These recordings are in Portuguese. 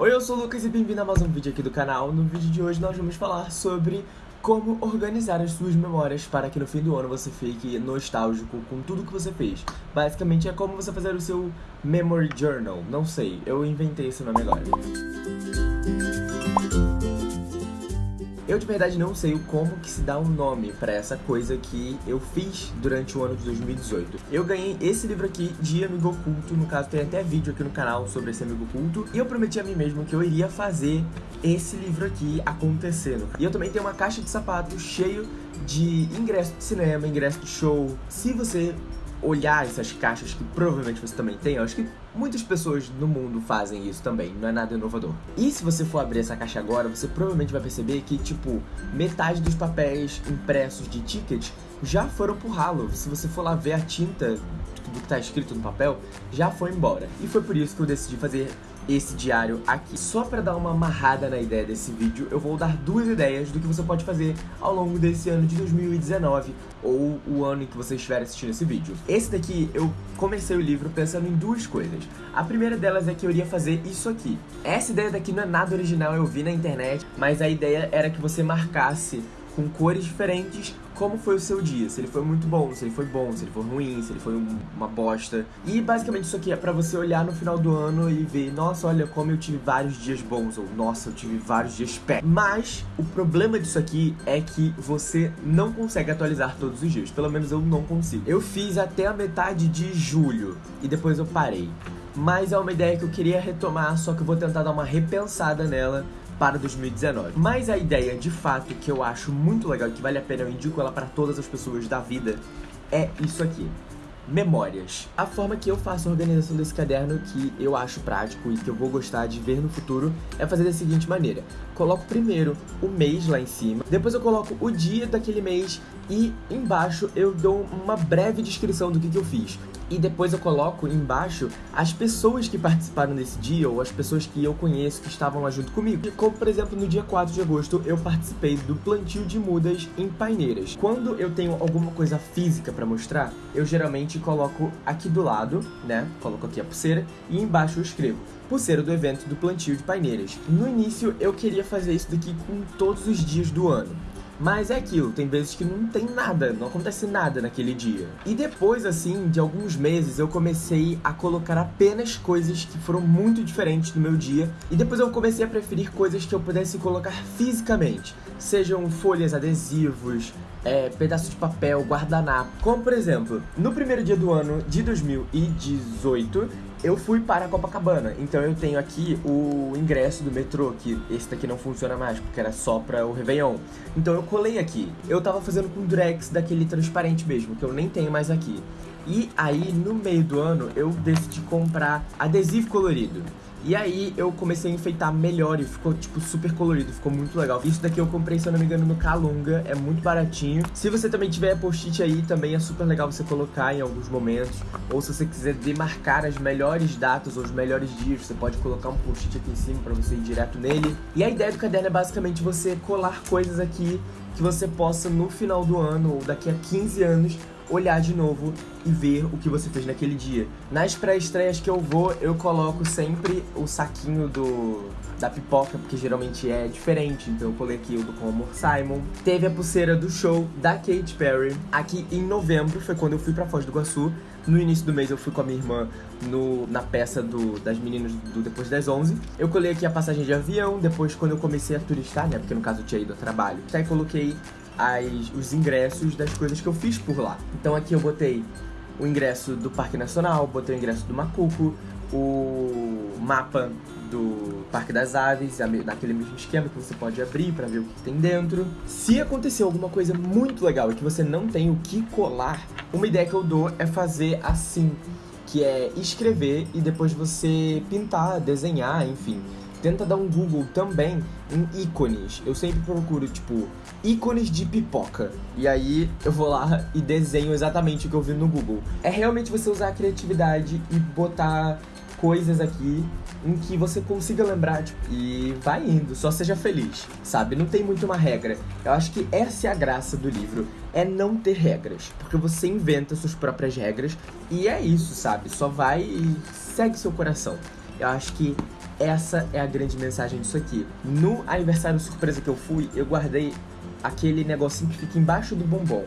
Oi, eu sou o Lucas e bem-vindo a mais um vídeo aqui do canal. No vídeo de hoje nós vamos falar sobre como organizar as suas memórias para que no fim do ano você fique nostálgico com tudo que você fez. Basicamente é como você fazer o seu Memory Journal. Não sei, eu inventei esse nome agora. Eu de verdade não sei como que se dá um nome pra essa coisa que eu fiz durante o ano de 2018. Eu ganhei esse livro aqui de Amigo Oculto, no caso tem até vídeo aqui no canal sobre esse Amigo Oculto, e eu prometi a mim mesmo que eu iria fazer esse livro aqui acontecendo. E eu também tenho uma caixa de sapato cheio de ingresso de cinema, ingresso de show. Se você olhar essas caixas que provavelmente você também tem, eu acho que muitas pessoas no mundo fazem isso também, não é nada inovador. E se você for abrir essa caixa agora, você provavelmente vai perceber que, tipo, metade dos papéis impressos de ticket já foram pro ralo. Se você for lá ver a tinta do que tá escrito no papel, já foi embora. E foi por isso que eu decidi fazer esse diário aqui. Só para dar uma amarrada na ideia desse vídeo, eu vou dar duas ideias do que você pode fazer ao longo desse ano de 2019 ou o ano em que você estiver assistindo esse vídeo. Esse daqui, eu comecei o livro pensando em duas coisas. A primeira delas é que eu iria fazer isso aqui. Essa ideia daqui não é nada original, eu vi na internet, mas a ideia era que você marcasse com cores diferentes como foi o seu dia, se ele foi muito bom, se ele foi bom, se ele foi ruim, se ele foi uma bosta. E basicamente isso aqui é pra você olhar no final do ano e ver, nossa, olha como eu tive vários dias bons, ou nossa, eu tive vários dias pé. Mas o problema disso aqui é que você não consegue atualizar todos os dias, pelo menos eu não consigo. Eu fiz até a metade de julho e depois eu parei. Mas é uma ideia que eu queria retomar, só que eu vou tentar dar uma repensada nela para 2019. Mas a ideia, de fato, que eu acho muito legal e que vale a pena, eu indico ela para todas as pessoas da vida, é isso aqui. Memórias. A forma que eu faço a organização desse caderno, que eu acho prático e que eu vou gostar de ver no futuro, é fazer da seguinte maneira. Coloco primeiro o mês lá em cima, depois eu coloco o dia daquele mês e embaixo eu dou uma breve descrição do que, que eu fiz e depois eu coloco embaixo as pessoas que participaram desse dia ou as pessoas que eu conheço que estavam lá junto comigo. Como, por exemplo, no dia 4 de agosto eu participei do plantio de mudas em paineiras. Quando eu tenho alguma coisa física para mostrar, eu geralmente coloco aqui do lado, né? Coloco aqui a pulseira e embaixo eu escrevo pulseira do evento do plantio de paineiras. No início eu queria fazer isso daqui com todos os dias do ano. Mas é aquilo, tem vezes que não tem nada, não acontece nada naquele dia. E depois, assim, de alguns meses, eu comecei a colocar apenas coisas que foram muito diferentes no meu dia. E depois eu comecei a preferir coisas que eu pudesse colocar fisicamente. Sejam folhas, adesivos, é, pedaço de papel, guardanapo. Como, por exemplo, no primeiro dia do ano de 2018, eu fui para Copacabana, então eu tenho aqui o ingresso do metrô, que esse daqui não funciona mais, porque era só para o Réveillon. Então eu colei aqui. Eu tava fazendo com Drex daquele transparente mesmo, que eu nem tenho mais aqui. E aí, no meio do ano, eu decidi comprar adesivo colorido. E aí eu comecei a enfeitar melhor e ficou, tipo, super colorido, ficou muito legal. Isso daqui eu comprei, se eu não me engano, no Calunga, é muito baratinho. Se você também tiver post-it aí, também é super legal você colocar em alguns momentos. Ou se você quiser demarcar as melhores datas ou os melhores dias, você pode colocar um post-it aqui em cima pra você ir direto nele. E a ideia do caderno é basicamente você colar coisas aqui que você possa, no final do ano ou daqui a 15 anos, olhar de novo e ver o que você fez naquele dia. Nas pré-estreias que eu vou, eu coloco sempre o saquinho do da pipoca, porque geralmente é diferente, então eu coloquei o do Com Amor Simon. Teve a pulseira do show da Katy Perry. Aqui em novembro foi quando eu fui pra Foz do Iguaçu. No início do mês eu fui com a minha irmã no, na peça do, das meninas do Depois das 11. Eu colei aqui a passagem de avião, depois quando eu comecei a turistar, né, porque no caso eu tinha ido a trabalho. Aí coloquei as, os ingressos das coisas que eu fiz por lá. Então aqui eu botei o ingresso do Parque Nacional, botei o ingresso do Macuco, o mapa do Parque das Aves, naquele mesmo esquema que você pode abrir para ver o que tem dentro. Se acontecer alguma coisa muito legal e que você não tem o que colar, uma ideia que eu dou é fazer assim, que é escrever e depois você pintar, desenhar, enfim tenta dar um Google também em ícones. Eu sempre procuro, tipo, ícones de pipoca. E aí eu vou lá e desenho exatamente o que eu vi no Google. É realmente você usar a criatividade e botar coisas aqui em que você consiga lembrar tipo, e vai indo, só seja feliz, sabe? Não tem muito uma regra. Eu acho que essa é a graça do livro, é não ter regras, porque você inventa suas próprias regras e é isso, sabe? Só vai e segue seu coração. Eu acho que essa é a grande mensagem disso aqui. No aniversário surpresa que eu fui, eu guardei aquele negocinho que fica embaixo do bombom.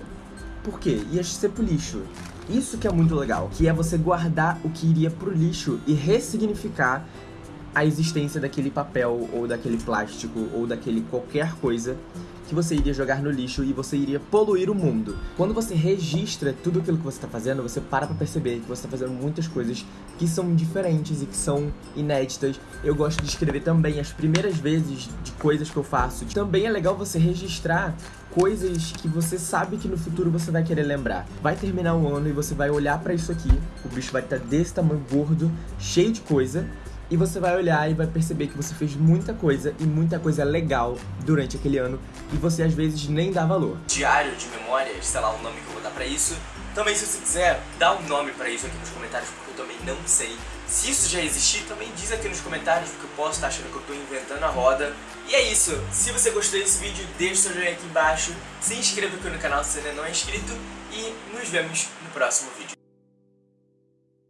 Por quê? Ia ser pro lixo. Isso que é muito legal, que é você guardar o que iria pro lixo e ressignificar a existência daquele papel, ou daquele plástico, ou daquele qualquer coisa que você iria jogar no lixo e você iria poluir o mundo. Quando você registra tudo aquilo que você está fazendo, você para pra perceber que você está fazendo muitas coisas que são diferentes e que são inéditas. Eu gosto de escrever também as primeiras vezes de coisas que eu faço. Também é legal você registrar coisas que você sabe que no futuro você vai querer lembrar. Vai terminar o ano e você vai olhar para isso aqui, o bicho vai estar tá desse tamanho gordo, cheio de coisa, e você vai olhar e vai perceber que você fez muita coisa e muita coisa legal durante aquele ano e você às vezes nem dá valor. Diário de memórias, sei lá o nome que eu vou dar pra isso. Também se você quiser, dá um nome pra isso aqui nos comentários porque eu também não sei. Se isso já existir, também diz aqui nos comentários porque eu posso estar achando que eu tô inventando a roda. E é isso, se você gostou desse vídeo, deixa seu joinha aqui embaixo, se inscreva aqui no canal se ainda não é inscrito e nos vemos no próximo vídeo.